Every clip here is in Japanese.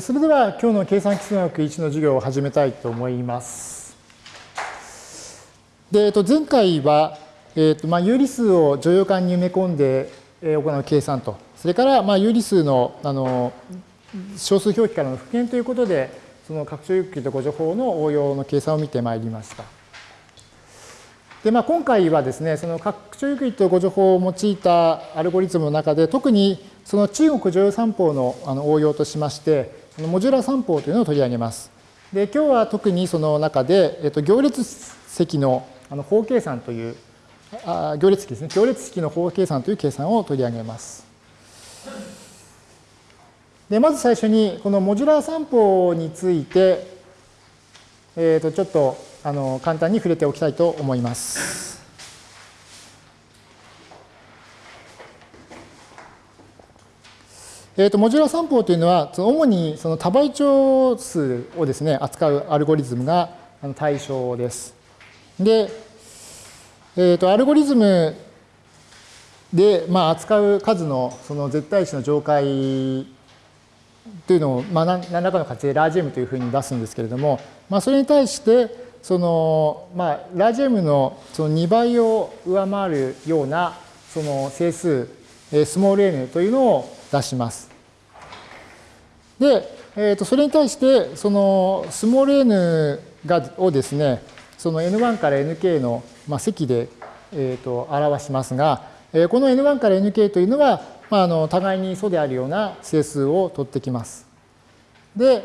それでは今日の計算基礎学1の授業を始めたいと思います。で、えっと、前回は、えっとまあ、有理数を乗用感に埋め込んで行う計算と、それからまあ有理数のあの小数表記からの復元ということで、その拡張有機と誤助法の応用の計算を見てまいりました。で、まあ、今回はですね、その拡張ユークリッド誤助法を用いたアルゴリズムの中で、特にその中国乗用三法の応用としまして、モジュラー三法というのを取り上げます。で、今日は特にその中で、えっと、行列積のあの法計算という、あ行列式ですね。行列式の法計算という計算を取り上げます。で、まず最初に、このモジュラー三法について、えっ、と、ちょっと、あの、簡単に触れておきたいと思います。えーと、モジュラ三法というのは、主にその多倍長数をですね、扱うアルゴリズムが対象です。で、えーと、アルゴリズムで、まあ、扱う数のその絶対値の上階というのを、まあ、何らかの形でラージ M というふうに出すんですけれども、まあ、それに対して、その、まあ、ラージ M のその2倍を上回るようなその整数、スモール n というのを出します。で、えー、とそれに対して、そのスモール n がをですね、その n1 から nk の、まあ、積で、えー、と表しますが、えー、この n1 から nk というのは、まあ、あの互いに素であるような整数を取ってきます。で、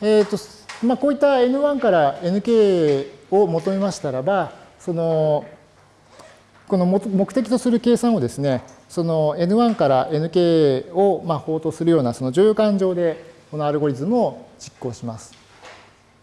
えーとまあ、こういった n1 から nk を求めましたらば、そのこの目的とする計算をですね、その N1 から Nk をまあ法とするようなその乗用感上でこのアルゴリズムを実行します。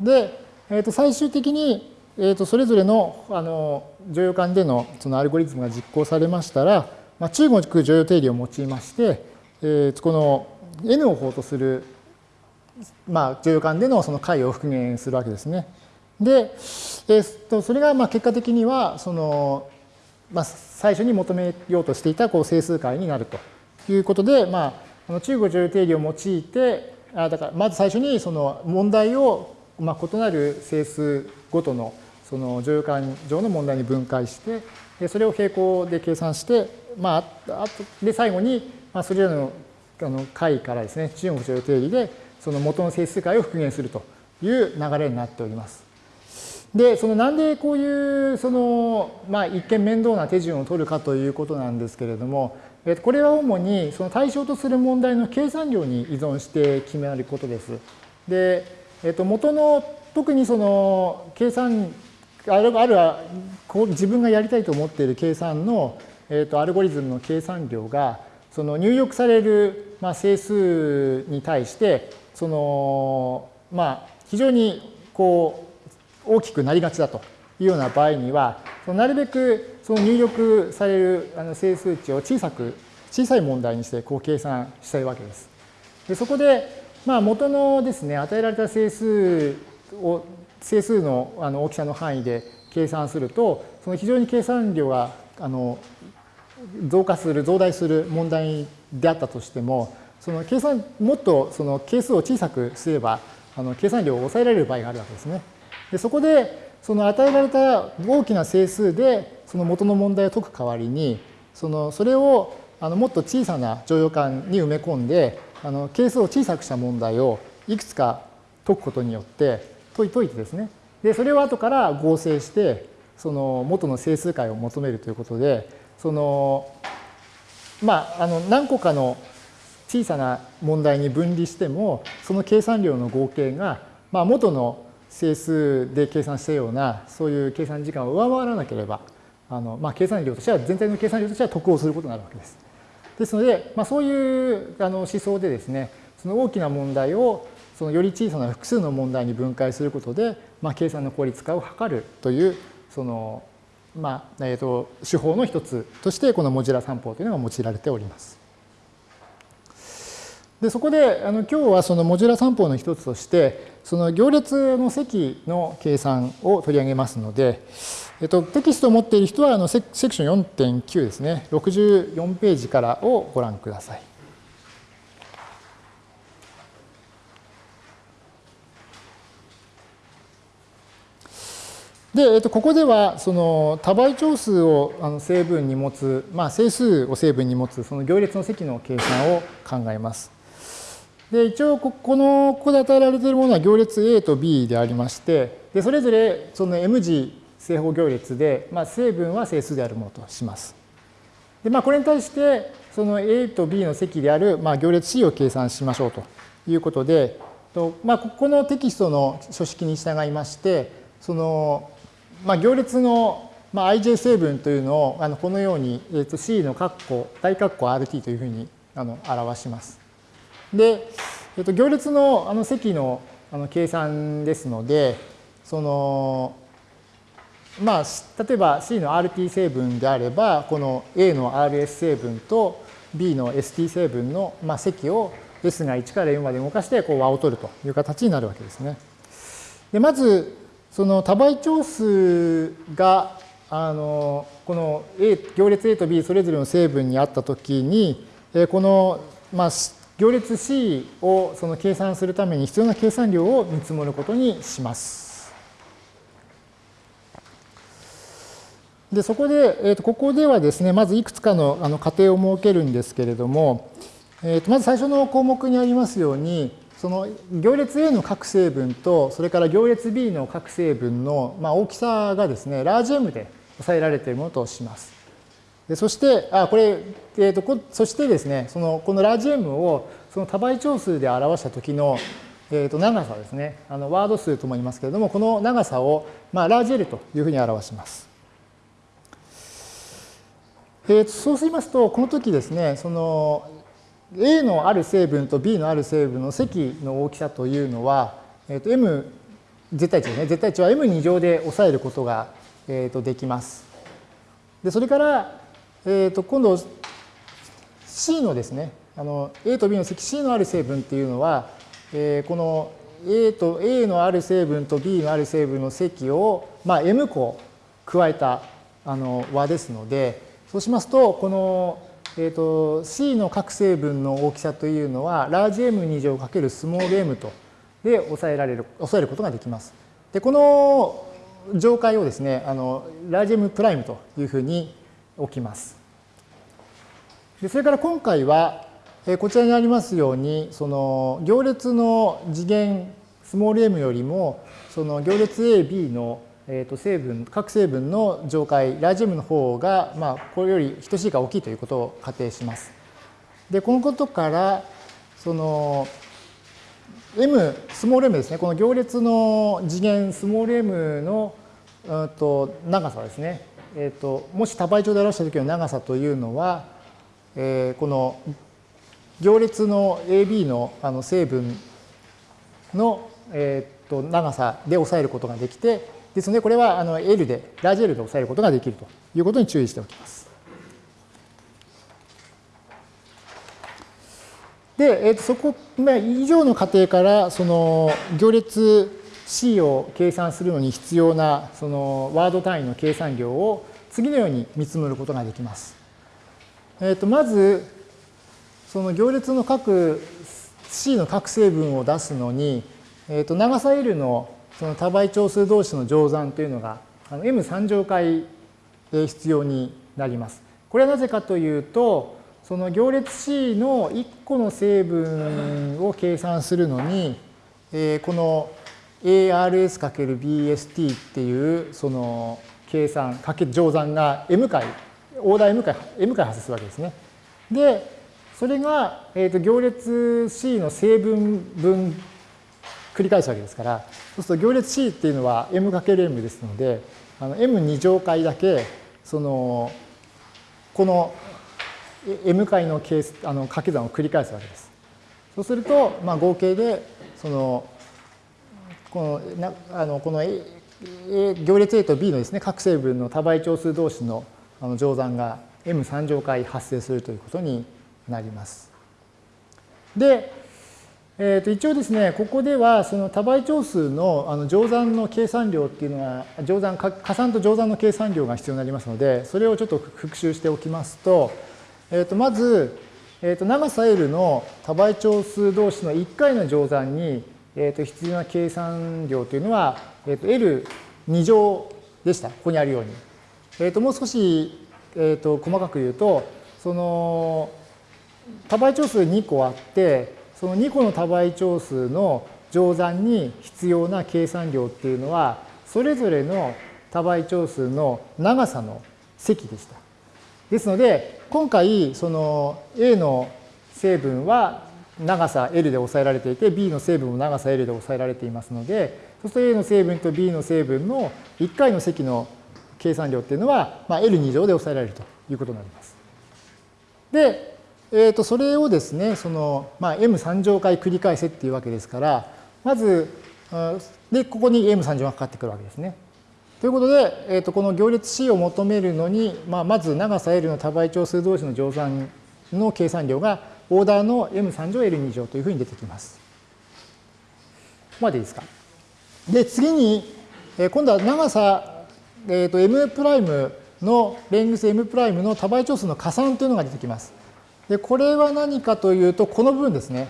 で、えー、と最終的に、えー、とそれぞれのあの乗用感でのそのアルゴリズムが実行されましたら、まあ、中国乗用定理を用いまして、えー、この N を法とする、まあ、乗用感でのその解を復元するわけですね。で、えー、とそれがまあ結果的にはそのまあ、最初に求めようとしていたこう整数解になるということで、まあ、中国女優定理を用いて、あだからまず最初にその問題を、まあ、異なる整数ごとのその乗用感上の問題に分解して、でそれを平行で計算して、まあ、あとで最後に、まあ、それらのあの解からですね、中国女優定理でその元の整数解を復元するという流れになっております。で、そのなんでこういうその、まあ、一見面倒な手順を取るかということなんですけれども、これは主にその対象とする問題の計算量に依存して決められることです。で、えっと、元の特にその計算あるあるこう自分がやりたいと思っている計算の、えっと、アルゴリズムの計算量がその入力される、まあ、整数に対してその、まあ、非常にこう大きくなりがちだというような場合には、そのなるべくその入力されるあの整数値を小さく、小さい問題にしてこう計算したいわけです。でそこで、まあ、元のですね、与えられた整数を、整数のあの大きさの範囲で計算すると、その非常に計算量があの増加する、増大する問題であったとしても、その計算、もっとその係数を小さくすれば、あの計算量を抑えられる場合があるわけですね。でそこでその与えられた大きな整数でその元の問題を解く代わりにそのそれをあのもっと小さな乗用感に埋め込んであの係数を小さくした問題をいくつか解くことによって解いてですね。でそれを後から合成してその元の整数解を求めるということでそのまああの何個かの小さな問題に分離してもその計算量の合計がまあ元の整数で計算したようなそういう計算時間を上回らなければあの、まあ、計算量としては全体の計算量としては得をすることになるわけです。ですので、まあ、そういうあの思想でですねその大きな問題をそのより小さな複数の問題に分解することで、まあ、計算の効率化を図るというその、まあえーと手法の一つとしてこのモジュラ算法というのが用いられております。でそこであの今日はそのモジュラ三法の一つとしてその行列の積の計算を取り上げますので、えっと、テキストを持っている人はあのセクション4.9ですね64ページからをご覧ください。で、えっと、ここではその多倍長数をあの成分に持つ、まあ、整数を成分に持つその行列の積の計算を考えます。で一応このここで与えられているものは行列 A と B でありましてでそれぞれその M 字正方行列で、まあ、成分は整数であるものとします。でまあ、これに対してその A と B の積である、まあ、行列 C を計算しましょうということで、とまあ、ここのテキストの書式に従いましてその、まあ、行列の、まあ、ij 成分というのをあのこのように、えー、と C の括弧大括弧 RT というふうにあの表します。で、えっと、行列のあの積のあの計算ですので、その、まあ、例えば C の RT 成分であれば、この A の RS 成分と B の ST 成分の、まあ、積を S が1から M まで動かしてこう和を取るという形になるわけですね。でまず、その多倍長数があのこの A 行列 A と B それぞれの成分にあったときに、この、まあ、行列 C をその計算するために必要な計算量を見積もることにします。でそこで、えー、とここではですねまずいくつかのあの仮定を設けるんですけれども、えー、とまず最初の項目にありますようにその行列 A の各成分とそれから行列 B の各成分の、まあ、大きさがですねラージ M で抑えられているものとします。でそして、あ、これ、えーと、とそしてですね、そのこのラージ M をその多倍長数で表した時の、えー、と長さですね、あのワード数とも言いますけれども、この長さを、まあ、ラージ L というふうに表します。えー、とそうしますと、この時ですね、その A のある成分と B のある成分の積の大きさというのは、えー、と M 絶対値ですね、絶対値は M2 乗で抑えることが、えー、とできます。でそれから、えー、と今度 C のですね、あの A と B の積 C のある成分っていうのは、えー、この A と A のある成分と B のある成分の積を、まあ、M 個加えたあの和ですので、そうしますと、この、えー、と C の各成分の大きさというのは、ラージ M2 乗かけるスモール m とで抑えられる、抑えることができます。で、この上階をですね、あのラージ M プライムというふうに置きます。でそれから今回は、えこちらにありますように、その行列の次元スモール m よりも、その行列 A、B のえー、と成分、各成分の上階、ラージ M の方が、まあ、これより等しいか大きいということを仮定します。で、このことから、その、M、スモール m ですね、この行列の次元スモール m の、うんと長さですね、えーと、もし多倍長で表した時の長さというのは、えー、この行列の AB のあの成分の、えー、と長さで抑えることができて、ですので、これはあの L で、ラージ L で抑えることができるということに注意しておきます。で、えー、とそこ、まあ、以上の過程から、その行列 C を計算するのに必要なそのワード単位の計算量を次のように見積もることができます。えー、とまず、その行列の各 C の各成分を出すのに、えー、と長さ L のその多倍長数同士の乗算というのがの M3 乗回必要になります。これはなぜかというと、その行列 C の1個の成分を計算するのに、この ARS×BST っていうその計算、かけ乗算が M 回、オーダー M 回 M 回発生するわけですね。で、それが、えー、と行列 C の成分分繰り返すわけですから、そうすると行列 C っていうのは M×M ですので、M2 乗回だけ、その、この M 回のケースあの掛け算を繰り返すわけです。そうすると、まあ、合計で、その、このなあのこの行列 A と B のですね各成分の多倍長数同士の乗算が M3 乗回発生するということになります。で、えー、と一応ですね、ここではその多倍長数のあの乗算の計算量っていうのは、乗算、加算と乗算の計算量が必要になりますので、それをちょっと復習しておきますと、えー、とまず、えー、と長さ L の多倍長数同士の1回の乗算にえー、と必要な計算量というのは、えー、と L2 乗でした。ここにあるように。えー、ともう少し、えー、と細かく言うと、その多倍長数2個あって、その2個の多倍長数の乗算に必要な計算量っていうのは、それぞれの多倍長数の長さの積でした。ですので、今回、その A の成分は長さ L で抑えられていて、B の成分も長さ L で抑えられていますので、そうすると A の成分と B の成分の1回の積の計算量っていうのは、まあ、L2 乗で抑えられるということになります。で、えー、とそれをですね、その、まあ、M3 乗回繰り返せっていうわけですから、まず、で、ここに M3 乗がかかってくるわけですね。ということで、えー、とこの行列 C を求めるのに、まあ、まず長さ L の多倍長数同士の乗算の計算量がオーダーの M3 乗 L2 乗というふうに出てきます。ここまでいいですか？で、次に、今度は長さ、えー、と M' のレングス M' の多倍長数の加算というのが出てきます。で、これは何かというと、この部分ですね。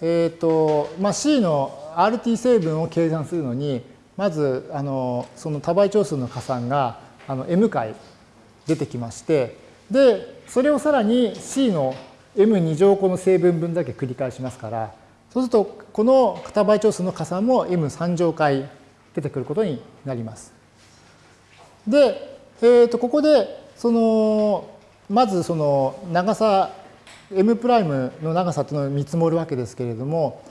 えっ、ー、と、まあ、C の RT 成分を計算するのに、まず、あの、その多倍長数の加算が、あの、M 回出てきまして、で、それをさらに C の M2 乗個の成分分だけ繰り返しますから、そうすると、この多倍長数の加算も M3 乗回出てくることになります。で、えっ、ー、と、ここで、その、まずその長さ、M' の長さというのを見積もるわけですけれども、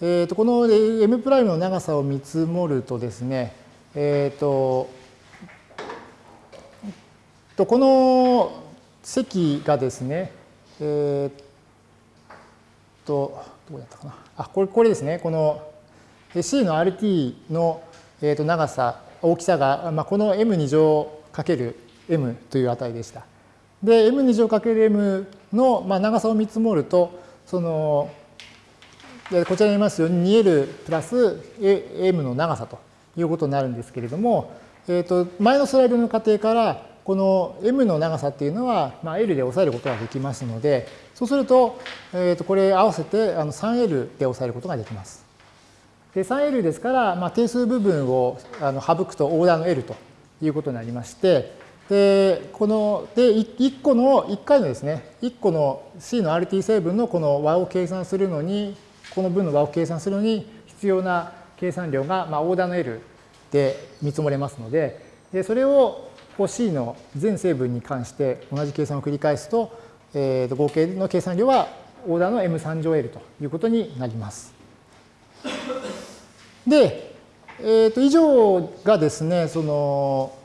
えー、とこの M' の長さを見積もるとですね、えっ、ー、と、この積がですね、えっ、ー、と、どこだったかな。あ、これこれですね。この C の RT の、えー、と長さ、大きさが、まあ、この M2 乗かける M という値でした。で、M2 乗かける M の、まあ、長さを見積もると、その、こちらにありますように 2L プラス M の長さということになるんですけれども、えー、と前のスライドの過程からこの m の長さっていうのは、まあ、L で抑えることができますので、そうすると、えー、とこれ合わせてあの 3L で抑えることができます。で 3L ですから、まあ、定数部分をあの省くとオーダーの L ということになりまして、で、この、で、1個の、1回のですね、1個の C の RT 成分のこの和を計算するのに、この分の和を計算するのに必要な計算量が、まあ、オーダーの L で見積もれますので、でそれをこう C の全成分に関して同じ計算を繰り返すと、えー、と合計の計算量はオーダーの M3 乗 L ということになります。で、えー、と以上がですね、その、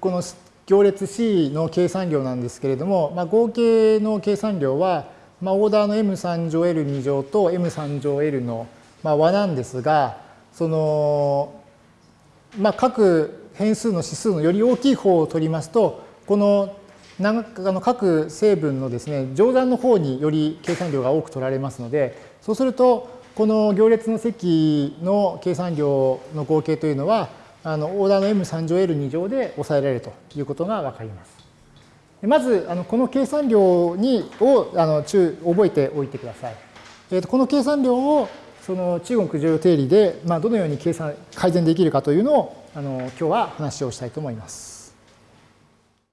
この行列 C の計算量なんですけれども、まあ、合計の計算量は、まあ、オーダーの M3 乗 L2 乗と M3 乗 L の、和なんですが、その、まあ、各変数の指数のより大きい方を取りますと、この各成分のですね、乗算の方により計算量が多く取られますので、そうすると、この行列の積の計算量の合計というのは、あのオーダーの M3 乗 L2 乗で抑えられるということがわかります。まず、あのこの計算量にをあの中覚えておいてください。えー、とこの計算量をその中国重要定理で、まあ、どのように計算改善できるかというのをあの今日は話をしたいと思います。